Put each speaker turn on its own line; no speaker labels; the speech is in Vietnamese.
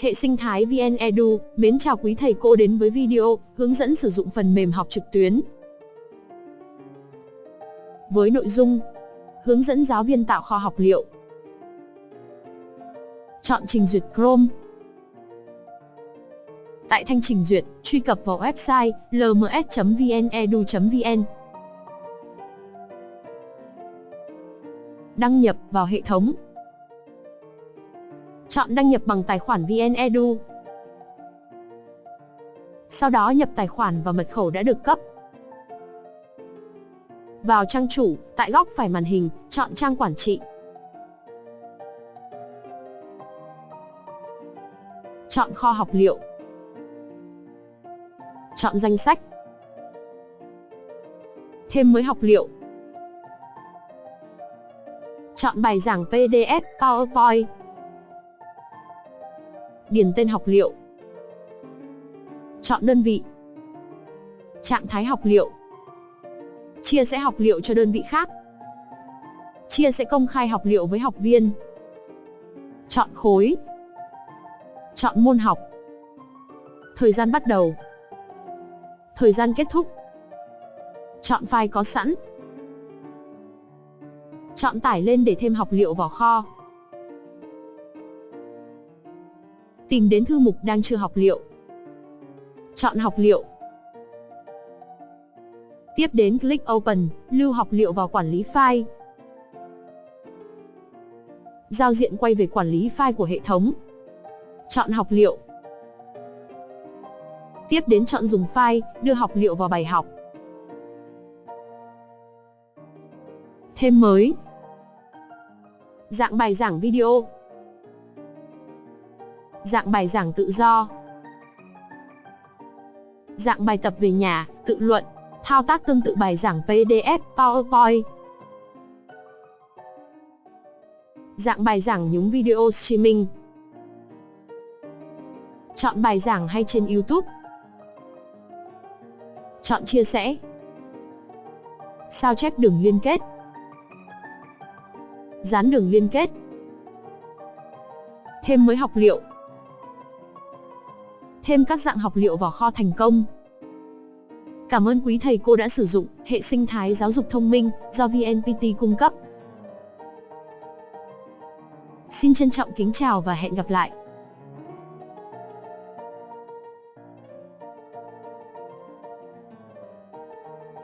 Hệ sinh thái VN Edu, mến chào quý thầy cô đến với video hướng dẫn sử dụng phần mềm học trực tuyến. Với nội dung Hướng dẫn giáo viên tạo kho học liệu. Chọn trình duyệt Chrome. Tại thanh trình duyệt, truy cập vào website lms.vnedu.vn Đăng nhập vào hệ thống. Chọn đăng nhập bằng tài khoản VnEdu. Sau đó nhập tài khoản và mật khẩu đã được cấp. Vào trang chủ, tại góc phải màn hình, chọn trang quản trị. Chọn kho học liệu. Chọn danh sách. Thêm mới học liệu. Chọn bài giảng PDF, PowerPoint điền tên học liệu. Chọn đơn vị. Trạng thái học liệu. Chia sẻ học liệu cho đơn vị khác. Chia sẻ công khai học liệu với học viên. Chọn khối. Chọn môn học. Thời gian bắt đầu. Thời gian kết thúc. Chọn file có sẵn. Chọn tải lên để thêm học liệu vào kho. Tìm đến thư mục đang chưa học liệu. Chọn học liệu. Tiếp đến click Open, lưu học liệu vào quản lý file. Giao diện quay về quản lý file của hệ thống. Chọn học liệu. Tiếp đến chọn dùng file, đưa học liệu vào bài học. Thêm mới. Dạng bài giảng video dạng bài giảng tự do, dạng bài tập về nhà, tự luận, thao tác tương tự bài giảng PDF, PowerPoint, dạng bài giảng nhúng video streaming, chọn bài giảng hay trên YouTube, chọn chia sẻ, sao chép đường liên kết, dán đường liên kết, thêm mới học liệu thêm các dạng học liệu vào kho thành công. Cảm ơn quý thầy cô đã sử dụng hệ sinh thái giáo dục thông minh do VNPT cung cấp. Xin trân trọng kính chào và hẹn gặp lại.